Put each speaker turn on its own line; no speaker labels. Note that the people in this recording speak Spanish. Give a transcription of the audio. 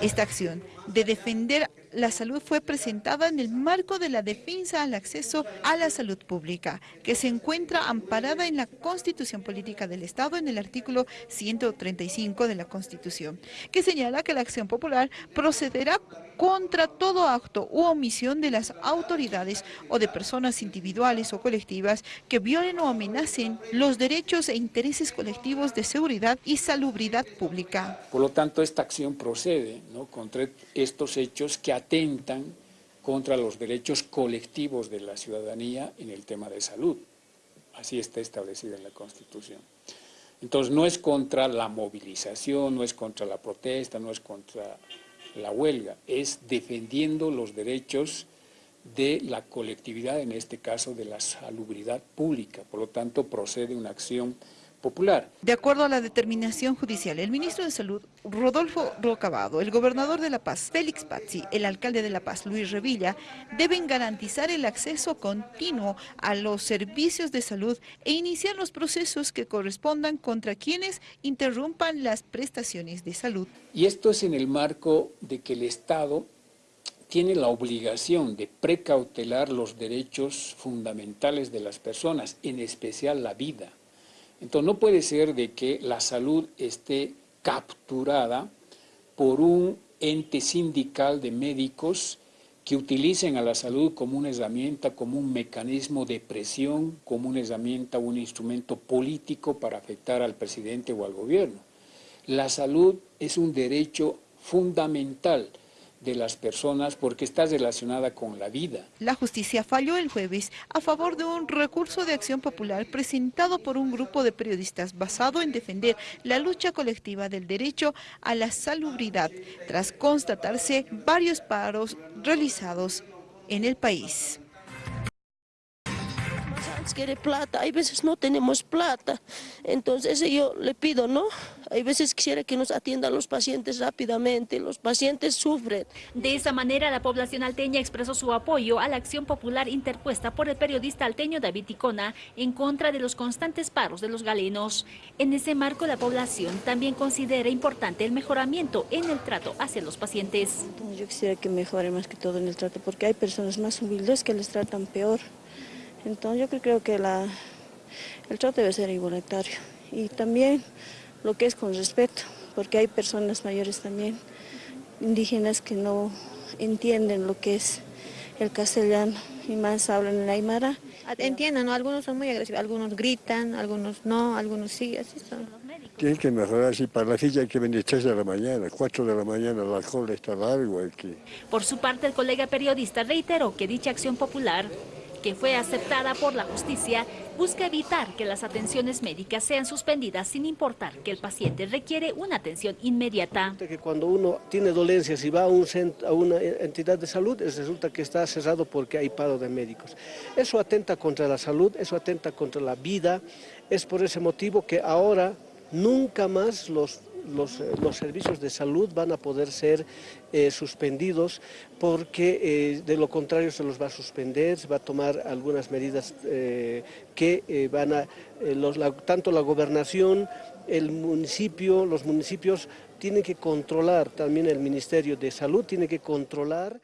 Esta acción de defender la salud fue presentada en el marco de la defensa al acceso a la salud pública, que se encuentra amparada en la Constitución Política del Estado en el artículo 135 de la Constitución, que señala que la acción popular procederá contra todo acto u omisión de las autoridades o de personas individuales o colectivas que violen o amenacen los derechos e intereses colectivos de seguridad y salubridad pública.
Por lo tanto, esta acción procede contra estos hechos que atentan contra los derechos colectivos de la ciudadanía en el tema de salud. Así está establecido en la Constitución. Entonces, no es contra la movilización, no es contra la protesta, no es contra la huelga, es defendiendo los derechos de la colectividad, en este caso de la salubridad pública. Por lo tanto, procede una acción popular.
De acuerdo a la determinación judicial, el ministro de Salud, Rodolfo Rocabado, el gobernador de La Paz, Félix Pazzi, el alcalde de La Paz, Luis Revilla, deben garantizar el acceso continuo a los servicios de salud e iniciar los procesos que correspondan contra quienes interrumpan las prestaciones de salud.
Y esto es en el marco de que el Estado tiene la obligación de precautelar los derechos fundamentales de las personas, en especial la vida. Entonces no puede ser de que la salud esté capturada por un ente sindical de médicos que utilicen a la salud como una herramienta, como un mecanismo de presión, como una herramienta, un instrumento político para afectar al presidente o al gobierno. La salud es un derecho fundamental de las personas porque está relacionada con la vida.
La justicia falló el jueves a favor de un recurso de acción popular presentado por un grupo de periodistas basado en defender la lucha colectiva del derecho a la salubridad tras constatarse varios paros realizados en el país
quiere plata, hay veces no tenemos plata, entonces yo le pido, ¿no? Hay veces quisiera que nos atiendan los pacientes rápidamente, los pacientes sufren.
De esa manera, la población alteña expresó su apoyo a la acción popular interpuesta por el periodista alteño David Ticona en contra de los constantes paros de los galenos. En ese marco, la población también considera importante el mejoramiento en el trato hacia los pacientes.
Yo quisiera que mejore más que todo en el trato, porque hay personas más humildes que les tratan peor. Entonces yo creo que la, el trato debe ser igualitario y también lo que es con respeto, porque hay personas mayores también, indígenas que no entienden lo que es el castellano y más hablan en la aymara.
Entienden, ¿no? Algunos son muy agresivos, algunos gritan, algunos no, algunos sí, así son.
Tienen que mejorar, si para la silla hay que venir 3 de la mañana, 4 de la mañana, la cola está largo aquí.
Por su parte, el colega periodista reiteró que dicha acción popular que fue aceptada por la justicia, busca evitar que las atenciones médicas sean suspendidas sin importar que el paciente requiere una atención inmediata.
Que cuando uno tiene dolencias y va a, un a una entidad de salud, resulta que está cerrado porque hay paro de médicos. Eso atenta contra la salud, eso atenta contra la vida, es por ese motivo que ahora nunca más los los, eh, los, servicios de salud van a poder ser eh, suspendidos porque eh, de lo contrario se los va a suspender, se va a tomar algunas medidas que van a, tanto la gobernación, el municipio, los municipios tienen que controlar, también el Ministerio de Salud tiene que controlar